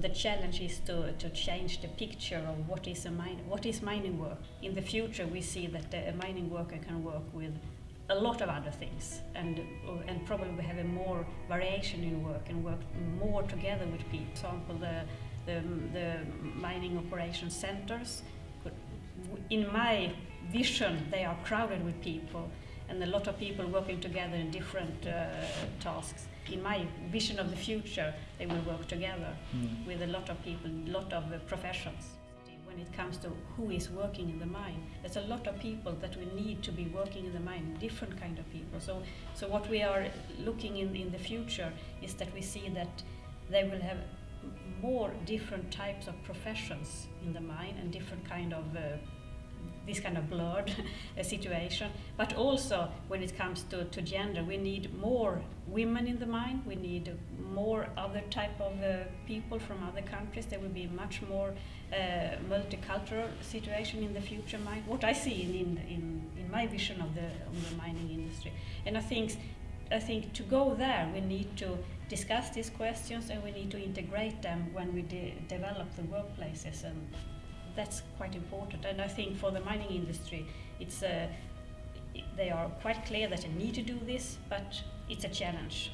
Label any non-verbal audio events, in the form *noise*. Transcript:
The challenge is to, to change the picture of what is a mine, what is mining work. In the future, we see that uh, a mining worker can work with a lot of other things and uh, and probably have a more variation in work and work more together with people. For example, the the, the mining operation centers. In my vision, they are crowded with people and a lot of people working together in different uh, tasks. In my vision of the future, they will work together mm. with a lot of people, a lot of uh, professions. When it comes to who is working in the mine, there's a lot of people that we need to be working in the mine, different kind of people. So, so what we are looking in in the future is that we see that they will have more different types of professions in the mine and different kind of uh, this kind of blurred *laughs* situation. But also when it comes to, to gender, we need more women in the mine, we need more other type of uh, people from other countries. There will be much more uh, multicultural situation in the future mine. What I see in, in, in, in my vision of the, of the mining industry. And I think I think to go there, we need to discuss these questions and we need to integrate them when we de develop the workplaces and that's quite important. And I think for the mining industry, it's a, they are quite clear that they need to do this, but it's a challenge.